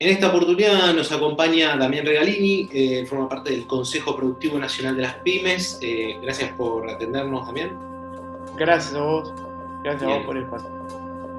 En esta oportunidad nos acompaña Damián Regalini, eh, forma parte del Consejo Productivo Nacional de las Pymes. Eh, gracias por atendernos, Damián. Gracias a vos, gracias a vos por el espacio.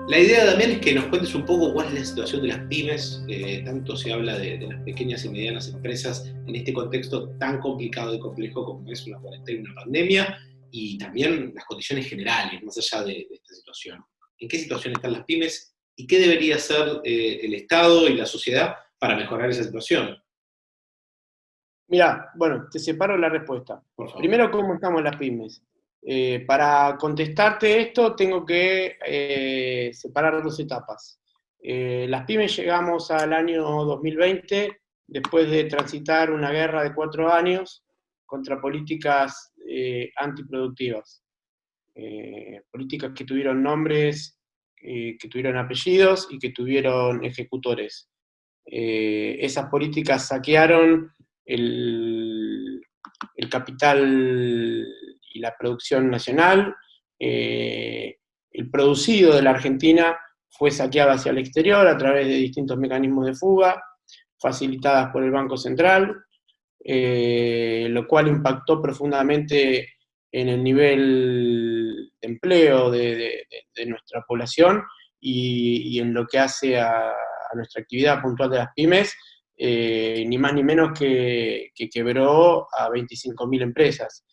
La idea, Damián, es que nos cuentes un poco cuál es la situación de las pymes. Eh, tanto se habla de, las pequeñas y medianas empresas en este contexto tan complicado y complejo como es una cuarentena y una pandemia, y también las condiciones generales, más allá de, esta situación. ¿En qué situación están las pymes y qué debería hacer eh, el Estado y la sociedad para mejorar esa situación? Mira, bueno, te separo la respuesta. Primero, ¿cómo estamos las pymes? Eh, para contestarte esto tengo que eh, separar dos etapas. Las pymes llegamos al año 2020 después de transitar una guerra de cuatro años contra políticas antiproductivas. políticas que tuvieron nombres, que tuvieron apellidos y que tuvieron ejecutores. esas políticas saquearon el, capital y la producción nacional. Eh, el producido de la Argentina fue saqueado hacia el exterior a través de distintos mecanismos de fuga, facilitadas por el Banco Central, eh, lo cual impactó profundamente en el nivel empleo de, nuestra población y, en lo que hace a, nuestra actividad puntual de las pymes, eh, ni más ni menos que, que quebró a 25.000 empresas.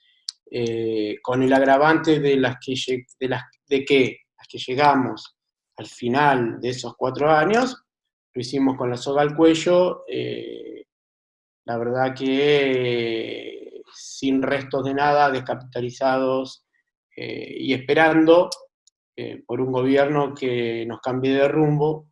Eh, con el agravante de, las que, de, las, de que las que llegamos al final de esos cuatro años, lo hicimos con la soga al cuello, eh, la verdad que sin restos de nada, descapitalizados eh, y esperando por un gobierno que nos cambie de rumbo,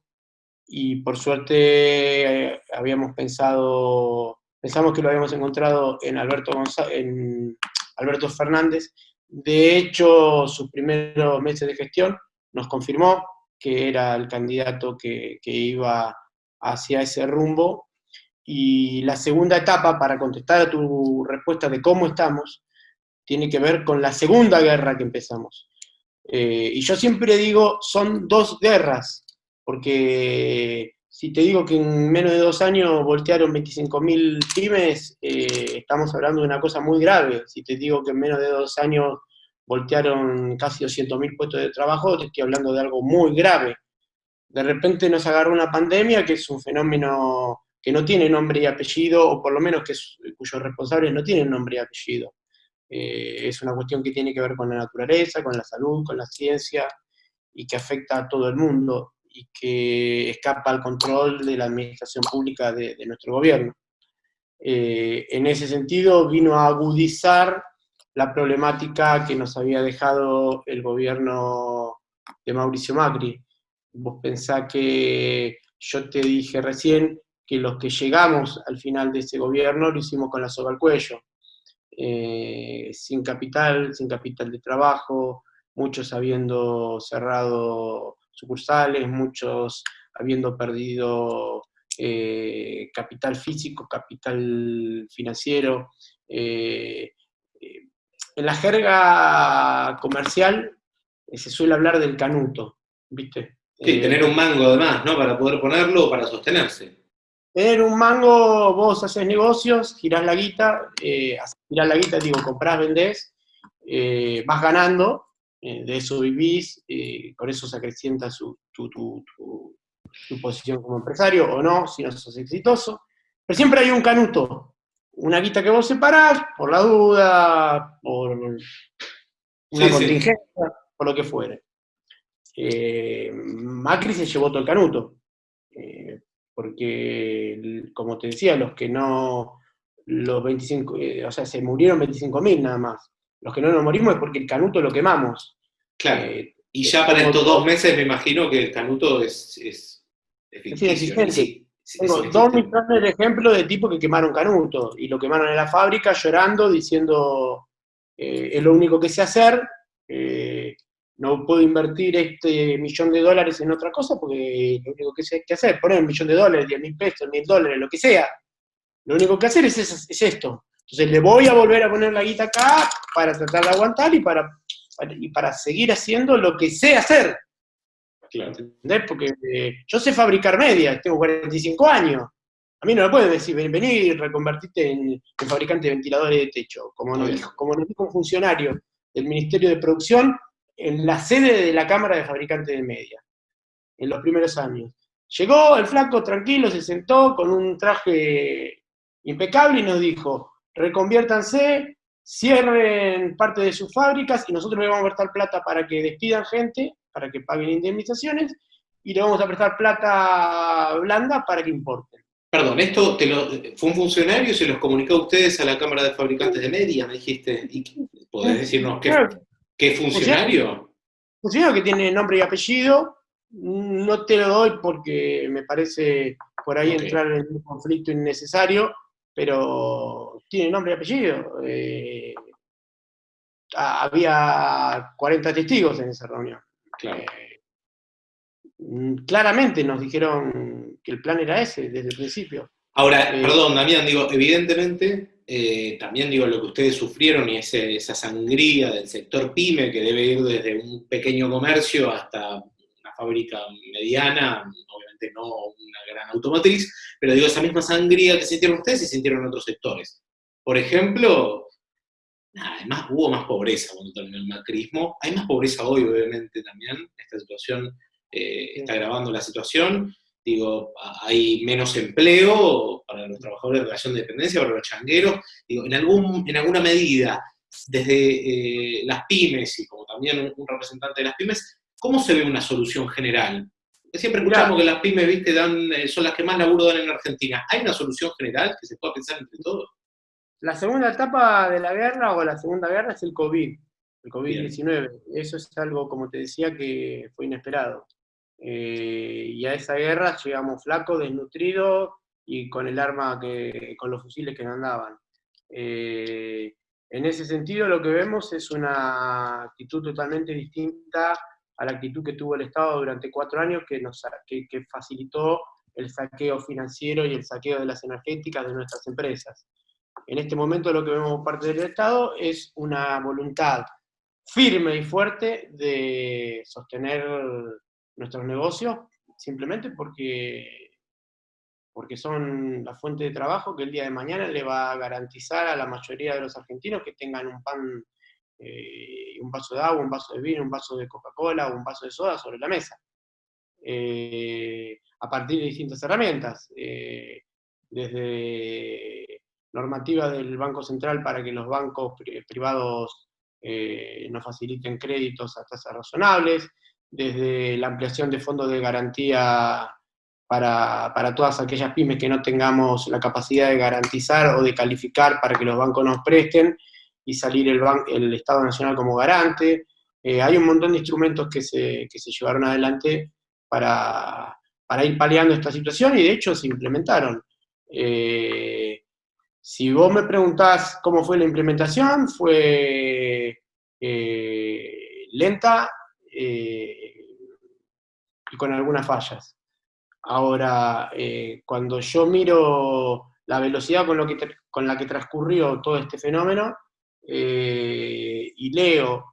y por suerte habíamos pensado, pensamos que lo habíamos encontrado en Alberto González, en Alberto Fernández. De hecho, sus primeros meses de gestión nos confirmó que era el candidato que, iba hacia ese rumbo. Y la segunda etapa, para contestar a tu respuesta de cómo estamos, tiene que ver con la segunda guerra que empezamos. Eh, y yo siempre digo, son dos guerras, porque si te digo que en menos de dos años voltearon 25.000 pymes, eh, estamos hablando de una cosa muy grave. Si te digo que en menos de dos años voltearon casi 200.000 puestos de trabajo, te estoy hablando de algo muy grave. De repente nos agarró una pandemia, que es un fenómeno que no tiene nombre y apellido, o por lo menos que cuyos responsables no tienen nombre y apellido. Eh, es una cuestión que tiene que ver con la naturaleza, con la salud, con la ciencia, y que afecta a todo el mundo y que escapa al control de la administración pública de, nuestro gobierno. Eh, en ese sentido vino a agudizar la problemática que nos había dejado el gobierno de Mauricio Macri. Vos pensás que yo te dije recién que los que llegamos al final de ese gobierno lo hicimos con la soga al cuello, eh, sin capital, sin capital de trabajo, muchos habiendo cerrado sucursales, muchos habiendo perdido eh, capital físico, capital financiero. Eh, en la jerga comercial se suele hablar del canuto, ¿viste? Sí, tener un mango además, ¿no? Para poder ponerlo o para sostenerse. Tener un mango, vos haces negocios, girás la guita, girás la guita, digo, comprás, vendés, vas ganando, eh, de eso vivís, eh, con eso se acrecienta su, tu, tu, posición como empresario, o no, si no sos exitoso. Pero siempre hay un canuto, una guita que vos separás, por la duda, por una contingencia, por lo que fuere. Eh, Macri se llevó todo el canuto, porque, como te decía, los que no, los 25, o sea, se murieron 25.000 nada más. Los que no nos morimos es porque el canuto lo quemamos. Claro. Eh, y ya para estos dos meses me imagino que el canuto es, es, Sí, Tengo dos millones de ejemplos de tipos que quemaron canuto y lo quemaron en la fábrica llorando, diciendo eh, es lo único que sé hacer, eh, no puedo invertir este millón de dólares en otra cosa porque lo único que sé que hacer, poner un millón de dólares, diez mil pesos, mil dólares, lo que sea. Lo único que hacer es, es esto. Entonces le voy a volver a poner la guita acá para tratar de aguantar y para, y para seguir haciendo lo que sé hacer. ¿Entendés? Porque eh, yo sé fabricar medias, tengo 45 años. A mí no me pueden decir, vení y reconvertite en, fabricante de ventiladores de techo, como nos, dijo, como nos dijo un funcionario del Ministerio de Producción en la sede de la Cámara de Fabricantes de Media, en los primeros años. Llegó el flaco tranquilo, se sentó con un traje impecable y nos dijo, reconviértanse, cierren parte de sus fábricas y nosotros le vamos a prestar plata para que despidan gente, para que paguen indemnizaciones, y le vamos a prestar plata blanda para que importen. Perdón, esto te lo, fue un funcionario y se los comunicó a ustedes a la Cámara de Fabricantes de Media, me dijiste. ¿Y ¿Podés decirnos qué, qué funcionario? Funcionario que tiene nombre y apellido. No te lo doy porque me parece por ahí entrar en un conflicto innecesario, pero tiene nombre y apellido. Eh, había 40 testigos en esa reunión. Claro. Eh, claramente nos dijeron que el plan era ese desde el principio. Ahora, eh, perdón, Damián, digo, evidentemente, eh, también digo lo que ustedes sufrieron y esa sangría del sector pyme que debe ir desde un pequeño comercio hasta una fábrica mediana, obviamente no una gran automotriz, pero digo, esa misma sangría que sintieron ustedes y sintieron otros sectores. Por ejemplo, además hubo más pobreza cuando terminó el macrismo, hay más pobreza hoy, obviamente, también, esta situación eh, está agravando la situación. Digo, hay menos empleo para los trabajadores de relación de dependencia, para los changueros. Digo, en, algún, en alguna medida, desde eh, las pymes y como también un, representante de las pymes, ¿cómo se ve una solución general? Siempre escuchamos que las pymes, viste, dan, eh, son las que más laburo dan en Argentina. ¿Hay una solución general que se pueda pensar entre todos? La segunda etapa de la guerra o la segunda guerra es el COVID, el COVID-19. Eso es algo, como te decía, que fue inesperado. Eh, y a esa guerra llegamos flacos, desnutridos y con el arma, que, con los fusiles que andaban. Eh, en ese sentido lo que vemos es una actitud totalmente distinta a la actitud que tuvo el Estado durante cuatro años que, nos, que, que facilitó el saqueo financiero y el saqueo de las energéticas de nuestras empresas. En este momento lo que vemos parte del Estado es una voluntad firme y fuerte de sostener nuestros negocios, simplemente porque, porque son la fuente de trabajo que el día de mañana le va a garantizar a la mayoría de los argentinos que tengan un pan, eh, un vaso de agua, un vaso de vino, un vaso de Coca-Cola o un vaso de soda sobre la mesa. Eh, a partir de distintas herramientas, eh, desde normativa del Banco Central para que los bancos privados nos faciliten créditos a tasas razonables, desde la ampliación de fondos de garantía para, todas aquellas pymes que no tengamos la capacidad de garantizar o de calificar para que los bancos nos presten y salir el, el Estado Nacional como garante. Eh, hay un montón de instrumentos que se, se llevaron adelante para, ir paliando esta situación y de hecho se implementaron. Eh, si vos me preguntás cómo fue la implementación, fue eh, lenta, eh, y con algunas fallas. Ahora, eh, cuando yo miro la velocidad con, lo que con la que transcurrió todo este fenómeno eh, y leo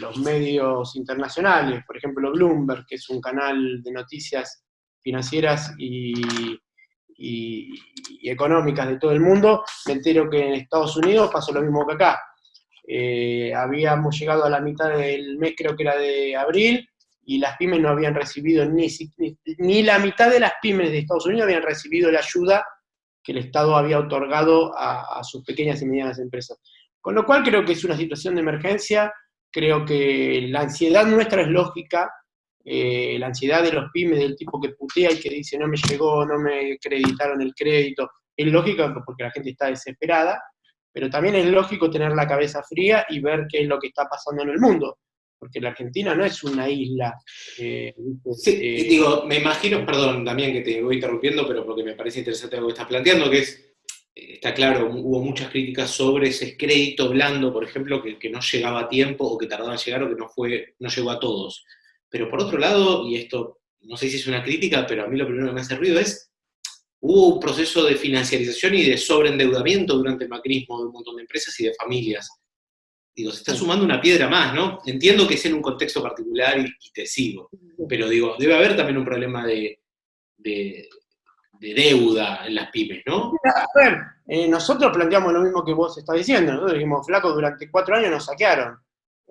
los medios internacionales, por ejemplo Bloomberg, que es un canal de noticias financieras y, y económicas de todo el mundo, me entero que en Estados Unidos pasó lo mismo que acá eh, habíamos llegado a la mitad del mes, creo que era de abril, y las pymes no habían recibido ni, ni la mitad de las pymes de Estados Unidos habían recibido la ayuda que el Estado había otorgado a, sus pequeñas y medianas empresas. Con lo cual creo que es una situación de emergencia, creo que la ansiedad nuestra es lógica, eh, la ansiedad de los pymes del tipo que putea y que dice no me llegó, no me acreditaron el crédito, es lógica porque la gente está desesperada, pero también es lógico tener la cabeza fría y ver qué es lo que está pasando en el mundo, porque la Argentina no es una isla. Eh, sí, eh, digo, me imagino, perdón también que te voy interrumpiendo, pero porque me parece interesante lo que estás planteando, que es, eh, está claro, hubo muchas críticas sobre ese crédito blando, por ejemplo, que, que no llegaba a tiempo o que tardaba en llegar o que no, fue, no llegó a todos. Pero por otro lado, y esto no sé si es una crítica, pero a mí lo primero que me hace ruido es hubo un proceso de financiarización y de sobreendeudamiento durante el macrismo de un montón de empresas y de familias. Digo, se está sumando una piedra más, ¿no? Entiendo que es en un contexto particular y, te sigo, pero digo, debe haber también un problema de, deuda en las pymes, ¿no? A ver, eh, nosotros planteamos lo mismo que vos estás diciendo, nosotros dijimos, flaco, durante cuatro años nos saquearon,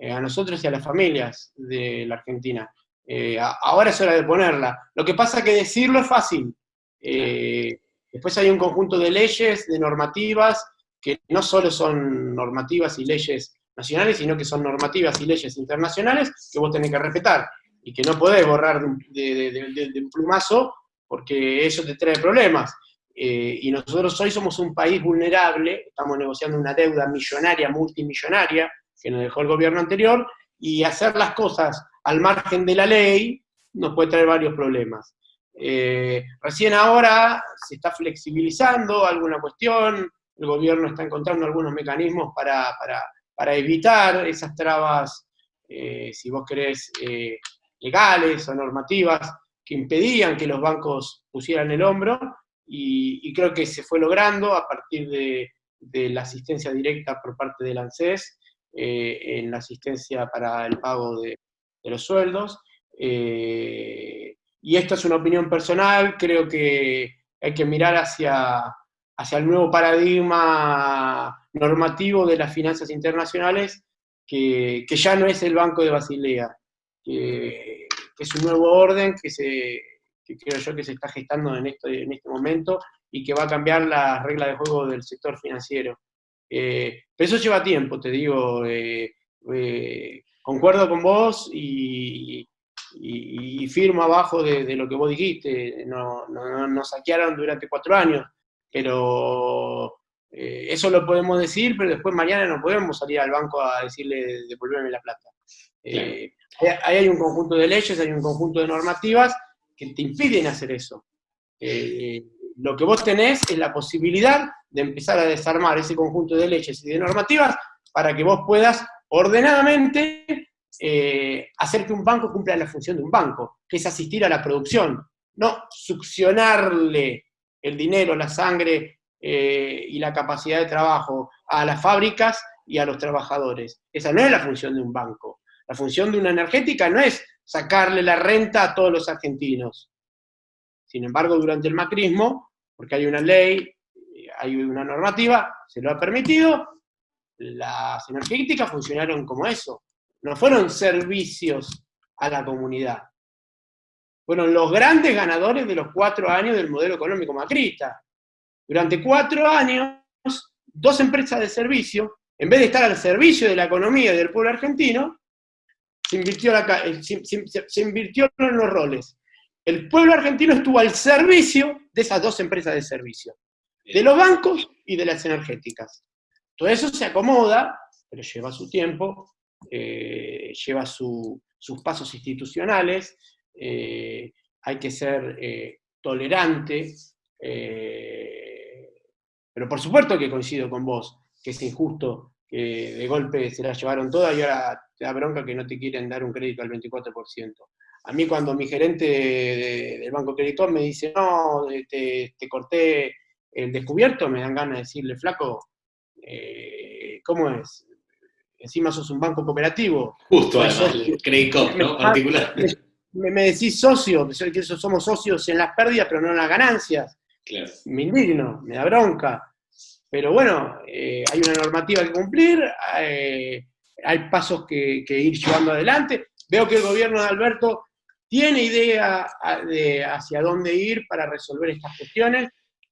eh, a nosotros y a las familias de la Argentina. Eh, ahora es hora de ponerla. Lo que pasa es que decirlo es fácil. Después hay un conjunto de leyes, de normativas, que no solo son normativas y leyes nacionales, sino que son normativas y leyes internacionales que vos tenés que respetar y que no podés borrar de, un plumazo porque eso te trae problemas. Eh, y nosotros hoy somos un país vulnerable, estamos negociando una deuda millonaria, multimillonaria, que nos dejó el gobierno anterior, y hacer las cosas al margen de la ley nos puede traer varios problemas. Eh, recién ahora se está flexibilizando alguna cuestión, el gobierno está encontrando algunos mecanismos para, para, evitar esas trabas, eh, si vos querés, eh, legales o normativas que impedían que los bancos pusieran el hombro, y, creo que se fue logrando a partir de, la asistencia directa por parte del ANSES, en la asistencia para el pago de los sueldos. Y esta es una opinión personal, creo que hay que mirar hacia, hacia el nuevo paradigma normativo de las finanzas internacionales, que, ya no es el Banco de Basilea, que, es un nuevo orden que, se, creo yo que se está gestando en, en este momento y que va a cambiar las reglas de juego del sector financiero. Eh, pero eso lleva tiempo, te digo, eh, eh, concuerdo con vos y, firmo abajo de, lo que vos dijiste, nos saquearon durante cuatro años, pero eh, eso lo podemos decir, pero después mañana no podemos salir al banco a decirle devolverme la plata. Eh, ahí hay un conjunto de leyes, hay un conjunto de normativas que te impiden hacer eso. Eh, lo que vos tenés es la posibilidad de empezar a desarmar ese conjunto de leyes y de normativas para que vos puedas ordenadamente hacer que un banco cumpla la función de un banco, que es asistir a la producción, no succionarle el dinero, la sangre eh, y la capacidad de trabajo a las fábricas y a los trabajadores. Esa no es la función de un banco. La función de una energética no es sacarle la renta a todos los argentinos. Sin embargo, durante el macrismo, porque hay una ley, hay una normativa, se lo ha permitido, las energéticas funcionaron como eso. No fueron servicios a la comunidad fueron los grandes ganadores de los cuatro años del modelo económico macrista. Durante cuatro años, dos empresas de servicio, en vez de estar al servicio de la economía y del pueblo argentino, se invirtió, eh, se, invirtió en los roles. El pueblo argentino estuvo al servicio de esas dos empresas de servicio, de los bancos y de las energéticas. Todo eso se acomoda, pero lleva su tiempo, eh, lleva sus pasos institucionales, eh, hay que ser eh, tolerante, pero por supuesto que coincido con vos, que es injusto que de golpe se la llevaron todas y ahora te da bronca que no te quieren dar un crédito al 24%. A mí cuando mi gerente del Banco Crédito me dice, no, te, corté el descubierto, me dan ganas de decirle, flaco, ¿cómo es? Encima sos un banco cooperativo. Justo, además, el ¿no? Particular me, decís socio, que somos socios en las pérdidas, pero no en las ganancias. Me indigno, me da bronca. Pero bueno, eh, hay una normativa que cumplir, eh, hay pasos que, ir llevando adelante. Veo que el gobierno de Alberto tiene idea de hacia dónde ir para resolver estas cuestiones.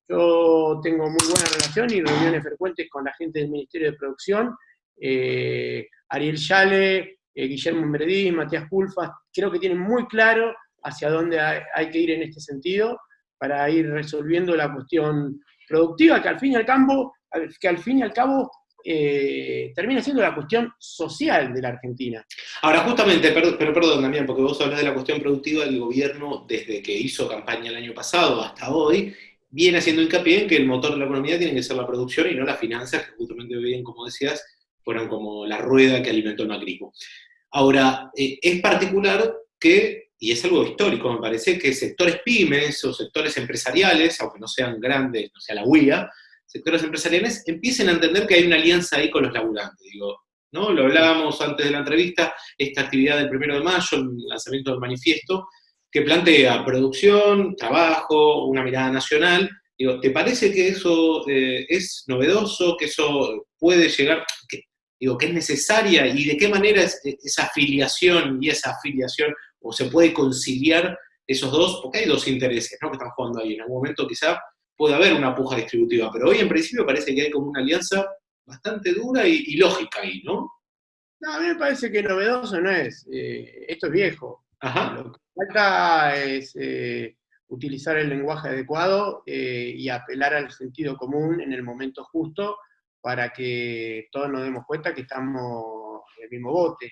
Yo tengo muy buena relación y reuniones frecuentes con la gente del Ministerio de Producción. Eh, Ariel Yale, eh, Guillermo Meredí, Matías Culfas, creo que tienen muy claro hacia dónde hay, que ir en este sentido para ir resolviendo la cuestión productiva, que al fin y al cabo, que al fin y al cabo eh, termina siendo la cuestión social de la Argentina. Ahora, justamente, pero perdón también, porque vos hablas de la cuestión productiva del gobierno desde que hizo campaña el año pasado hasta hoy, viene haciendo hincapié en que el motor de la economía tiene que ser la producción y no las finanzas, que justamente bien, como decías, fueron como la rueda que alimentó el macrismo. Ahora, eh, es particular que, y es algo histórico me parece, que sectores pymes o sectores empresariales, aunque no sean grandes, no sea la UIA, sectores empresariales empiecen a entender que hay una alianza ahí con los laburantes. Digo, ¿no? Lo hablábamos antes de la entrevista, esta actividad del primero de mayo, el lanzamiento del manifiesto, que plantea producción, trabajo, una mirada nacional. Digo, ¿te parece que eso eh, es novedoso, que eso puede llegar, digo, que es necesaria y de qué manera es, esa afiliación y esa afiliación, o se puede conciliar esos dos, porque hay dos intereses ¿no? que están jugando ahí. En algún momento quizá puede haber una puja distributiva, pero hoy en principio parece que hay como una alianza bastante dura y, lógica ahí, ¿no? No, a mí me parece que novedoso no es. Eh, esto es viejo. Lo que falta es eh, utilizar el lenguaje adecuado eh, y apelar al sentido común en el momento justo para que todos nos demos cuenta que estamos en el mismo bote.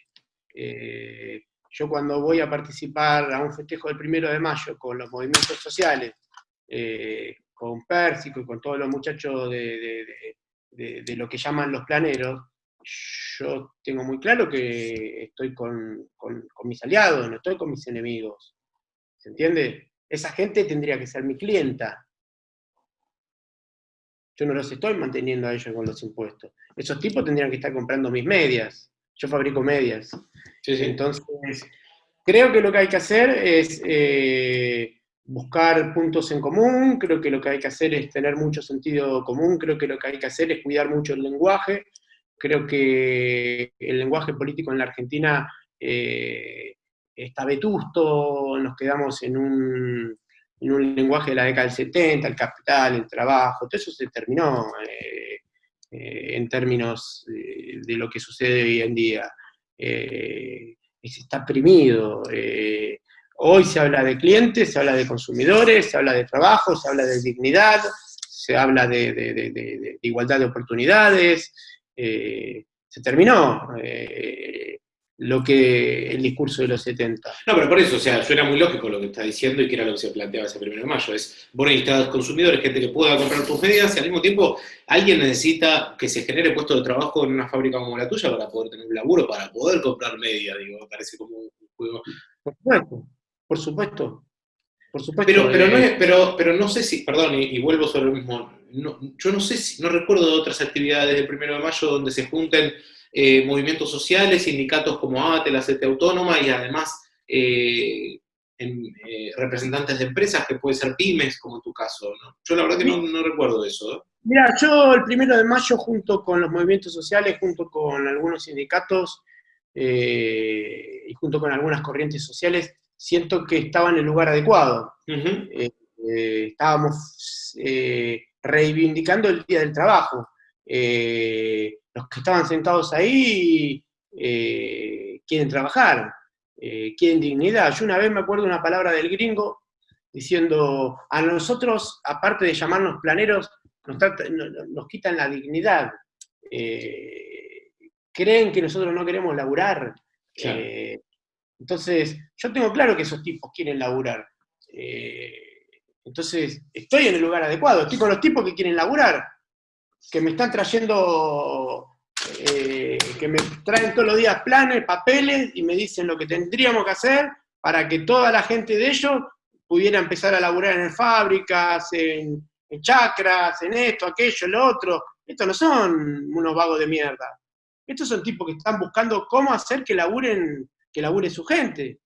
yo cuando voy a participar a un festejo del primero de mayo con los movimientos sociales, con Pérsico y con todos los muchachos de, lo que llaman los planeros, yo tengo muy claro que estoy con, mis aliados, no estoy con mis enemigos. ¿Se entiende? Esa gente tendría que ser mi clienta. Yo no los estoy manteniendo a ellos con los impuestos. Esos tipos tendrían que estar comprando mis medias. Yo fabrico medias. Entonces, creo que lo que hay que hacer es eh, buscar puntos en común, creo que lo que hay que hacer es tener mucho sentido común, creo que lo que hay que hacer es cuidar mucho el lenguaje, creo que el lenguaje político en la Argentina eh, está vetusto, nos quedamos en un, en un, lenguaje de la década del 70, el capital, el trabajo, todo eso se terminó eh, eh, en términos de, lo que sucede hoy en día. está oprimido. Hoy se habla de clientes, se habla de consumidores, se habla de trabajo, se habla de dignidad, se habla de, igualdad de oportunidades. Eh, se terminó eh, lo que el discurso de los 70. No, pero por eso, o sea, suena muy lógico lo que está diciendo y que era lo que se planteaba ese primero de mayo. Es, vos necesitas consumidores, gente que pueda comprar tus medidas y al mismo tiempo alguien necesita que se genere puesto de trabajo en una fábrica como la tuya para poder tener un laburo, para poder comprar medias, digo, me parece como un juego. Por supuesto. Por supuesto. Por supuesto. Pero, pero, no, eh, pero, pero no sé si, perdón, y, vuelvo sobre lo mismo, yo no sé si, no recuerdo de otras actividades del primero de mayo donde se junten eh, movimientos sociales, sindicatos como ATE, la CT Autónoma y además eh, representantes de empresas que pueden ser pymes, como en tu caso. Yo la verdad que no, recuerdo eso. Mira, yo el primero de mayo junto con los movimientos sociales, junto con algunos sindicatos y junto con algunas corrientes sociales, siento que estaba en el lugar adecuado. Eh, eh, estábamos eh, reivindicando el Día del Trabajo. Los que estaban sentados ahí quieren trabajar, quieren dignidad. Yo una vez me acuerdo una palabra del gringo diciendo, a nosotros, aparte de llamarnos planeros, nos, quitan la dignidad. creen que nosotros no queremos laburar. Entonces, yo tengo claro que esos tipos quieren laburar. Eh, entonces, estoy en el lugar adecuado, estoy con los tipos que quieren laburar, que me están trayendo, eh, que me traen todos los días planes, papeles, y me dicen lo que tendríamos que hacer para que toda la gente de ellos pudiera empezar a laburar en fábricas, en, en chacras, en esto, aquello, lo otro. Estos no son unos vagos de mierda. Estos son tipos que están buscando cómo hacer que laburen que labure su gente.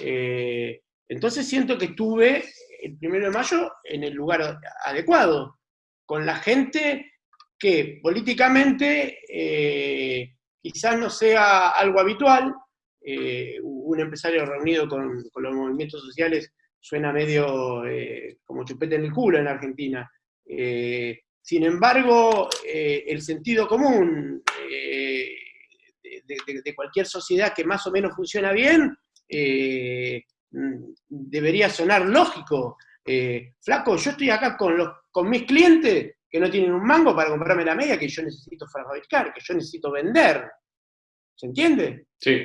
Eh, entonces siento que estuve el primero de mayo en el lugar adecuado, con la gente que políticamente eh, quizás no sea algo habitual, eh, un empresario reunido con, los movimientos sociales suena medio como chupete en el culo en Argentina. sin embargo, el sentido común, de, cualquier sociedad que más o menos funciona bien, eh, debería sonar lógico. Eh, flaco, yo estoy acá con, los, con mis clientes que no tienen un mango para comprarme la media que yo necesito fabricar, que yo necesito vender. ¿Se entiende? Sí.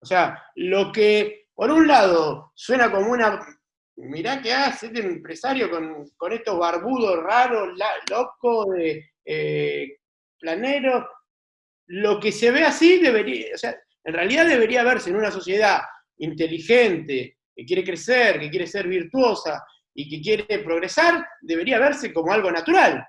O sea, lo que por un lado suena como una. Mirá qué hace este empresario con, estos barbudos raros, locos, de eh, planeros, lo que se ve así debería, o sea, en realidad debería verse en una sociedad inteligente, que quiere crecer, que quiere ser virtuosa y que quiere progresar, debería verse como algo natural.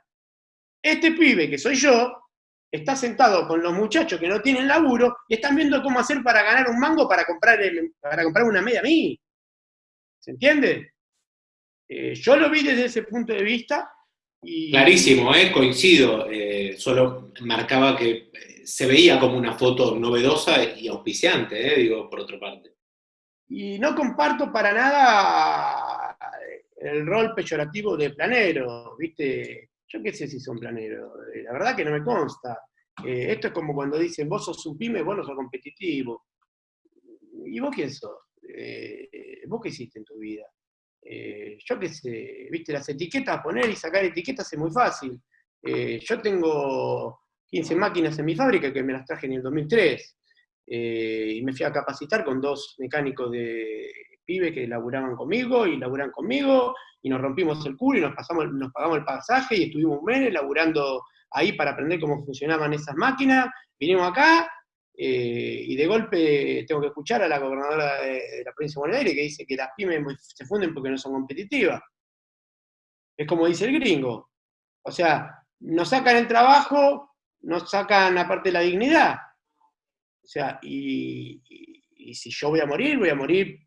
Este pibe, que soy yo, está sentado con los muchachos que no tienen laburo y están viendo cómo hacer para ganar un mango para comprar, para comprar una media a mí. ¿Se entiende? Eh, yo lo vi desde ese punto de vista. Y... Clarísimo, ¿eh? coincido. Eh, solo marcaba que eh, se veía como una foto novedosa y auspiciante, digo, por otra parte. Y no comparto para nada el rol peyorativo de planero, ¿viste? Yo qué sé si son planeros, la verdad que no me consta. esto es como cuando dicen, vos sos un pyme, vos no sos competitivo. ¿Y vos quién sos? ¿Vos qué hiciste en tu vida? Eh, yo qué sé, viste, las etiquetas, poner y sacar etiquetas es muy fácil. Eh, yo tengo 15 máquinas en mi fábrica que me las traje en el 2003, eh, y me fui a capacitar con dos mecánicos de pibe que laburaban conmigo y laburan conmigo, y nos rompimos el culo y nos, pasamos, nos pagamos el pasaje y estuvimos un mes laburando ahí para aprender cómo funcionaban esas máquinas. Vinimos acá, eh, y de golpe tengo que escuchar a la gobernadora de, la provincia de Buenos Aires que dice que las pymes se funden porque no son competitivas. Es como dice el gringo. O sea, nos sacan el trabajo, nos sacan aparte la dignidad. O sea, y, si yo voy a morir, voy a morir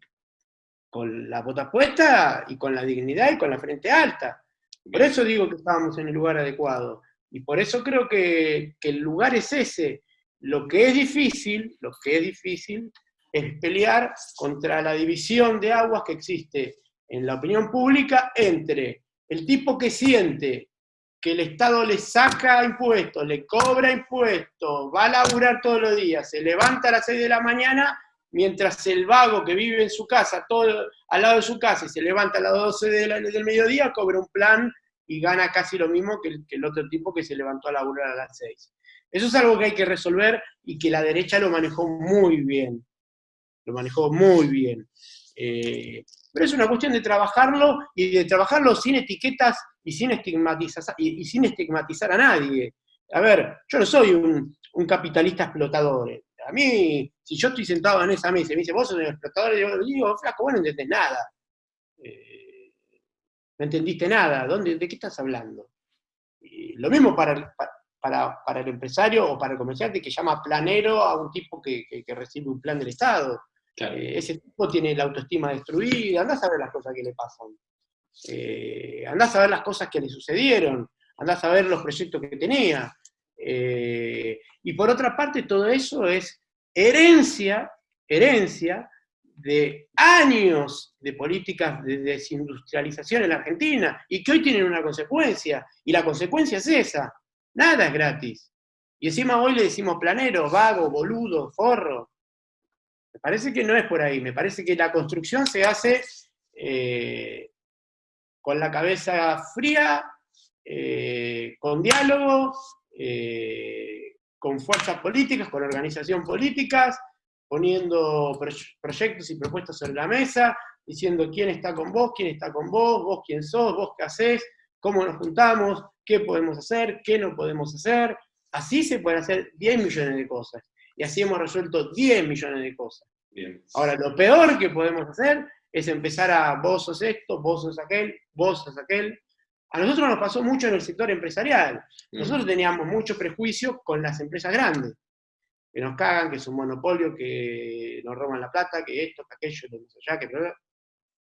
con la bota puesta y con la dignidad y con la frente alta. Por eso digo que estábamos en el lugar adecuado. Y por eso creo que, que el lugar es ese, lo que es difícil, lo que es difícil es pelear contra la división de aguas que existe en la opinión pública entre el tipo que siente que el Estado le saca impuestos, le cobra impuestos, va a laburar todos los días, se levanta a las 6 de la mañana, mientras el vago que vive en su casa, todo al lado de su casa, y se levanta a las 12 del mediodía, cobra un plan y gana casi lo mismo que el, que el otro tipo que se levantó a laburar a las 6. Eso es algo que hay que resolver y que la derecha lo manejó muy bien. Lo manejó muy bien. Eh, pero es una cuestión de trabajarlo y de trabajarlo sin etiquetas y sin estigmatizar, y, sin estigmatizar a nadie. A ver, yo no soy un, capitalista explotador. A mí, si yo estoy sentado en esa mesa y me dice, vos sos un explotador, yo digo, flaco, vos no entendés nada. Eh, no entendiste nada. ¿Dónde, ¿De qué estás hablando? lo mismo para, para, el empresario o para el comerciante que llama planero a un tipo que, recibe un plan del Estado. Eh, ese tipo tiene la autoestima destruida, andás a ver las cosas que le pasan. Eh, andás a ver las cosas que le sucedieron, andás a ver los proyectos que tenía. Eh, y por otra parte, todo eso es herencia, herencia de años de políticas de desindustrialización en la Argentina y que hoy tienen una consecuencia, y la consecuencia es esa, Nada es gratis. Y encima hoy le decimos planero, vago, boludo, forro. Me parece que no es por ahí. Me parece que la construcción se hace eh, con la cabeza fría, eh, con diálogo, eh, con fuerzas políticas, con organización políticas, poniendo proyectos y propuestas sobre la mesa, diciendo quién está con vos, quién está con vos, vos quién sos, vos qué hacés, cómo nos juntamos, qué podemos hacer, qué no podemos hacer. Así se pueden hacer 10 millones de cosas. Y así hemos resuelto 10 millones de cosas. Ahora, lo peor que podemos hacer es empezar a vos sos esto, vos sos aquel, vos sos aquel. A nosotros nos pasó mucho en el sector empresarial. Mm. Nosotros teníamos mucho prejuicio con las empresas grandes, que nos cagan, que es un monopolio, que nos roban la plata, que esto, que aquello, que allá, que...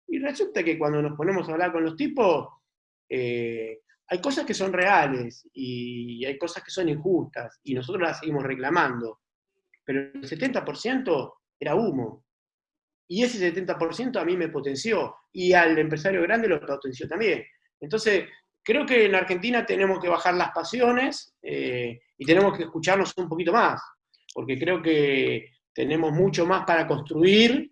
Y resulta que cuando nos ponemos a hablar con los tipos, eh, hay cosas que son reales y hay cosas que son injustas y nosotros las seguimos reclamando, pero el 70% era humo. Y ese 70% a mí me potenció y al empresario grande lo potenció también. Entonces, creo que en Argentina tenemos que bajar las pasiones eh, y tenemos que escucharnos un poquito más, porque creo que tenemos mucho más para construir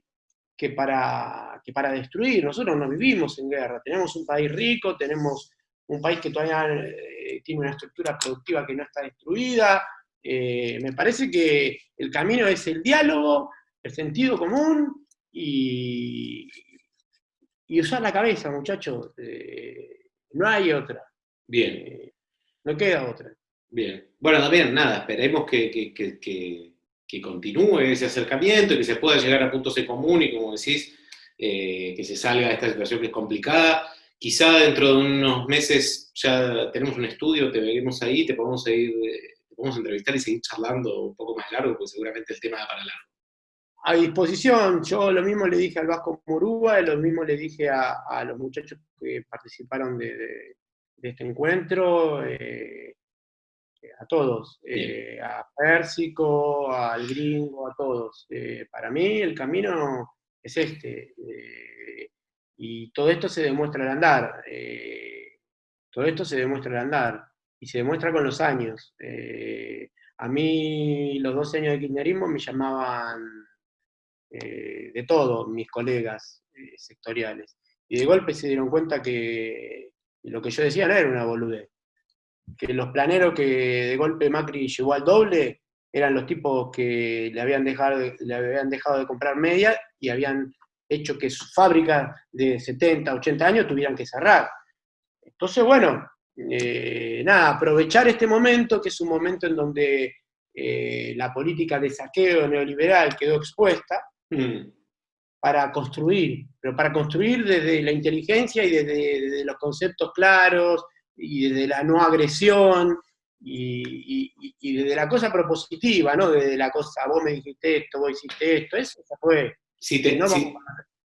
que para, que para destruir. Nosotros no vivimos en guerra, tenemos un país rico, tenemos un país que todavía eh, tiene una estructura productiva que no está destruida. Eh, me parece que el camino es el diálogo, el sentido común y, y usar la cabeza, muchachos. Eh, no hay otra. Bien. no queda otra. Bien. Bueno, también, nada, esperemos que, que, que, continúe ese acercamiento y que se pueda llegar a puntos en común y, como decís, que se salga de esta situación que es complicada. Quizá dentro de unos meses ya tenemos un estudio, te veremos ahí, te podemos seguir, podemos entrevistar y seguir charlando un poco más largo, porque seguramente el tema da para largo. A disposición, yo lo mismo le dije al Vasco Morúa, lo mismo le dije a, los muchachos que participaron de, este encuentro, eh, a todos, eh, a Pérsico, al gringo, a todos. Eh, para mí el camino es este, y todo esto se demuestra al andar, todo esto se demuestra al andar, y se demuestra con los años. a mí los 12 años de kirchnerismo me llamaban eh, de todos mis colegas eh, sectoriales. Y de golpe se dieron cuenta que lo que yo decía no era una boludez. Que los planeros que de golpe Macri llegó al doble eran los tipos que le habían dejado, le habían dejado de comprar media y habían hecho que sus fábricas de 70, 80 años tuvieran que cerrar. Entonces, bueno, eh, nada, aprovechar este momento, que es un momento en donde la política de saqueo neoliberal quedó expuesta. Para construir, pero para construir desde la inteligencia y desde, los conceptos claros y desde la no agresión y, desde la cosa propositiva, ¿no? Desde la cosa, vos me dijiste esto, vos hiciste esto, eso fue. Si, te, no, vamos,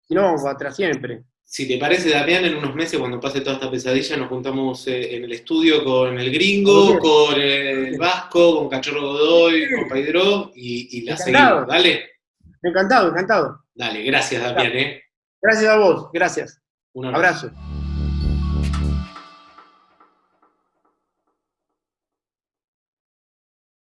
no vamos atrás siempre. Si te parece, Damián, en unos meses, cuando pase toda esta pesadilla, nos juntamos eh, en el estudio con el gringo, con el vasco, con Cachorro Godoy, con Paidro, y, y la seguimos. Dale. Encantado, encantado. Dale, gracias, Damián. ¿eh? Gracias a vos, gracias. Un abrazo.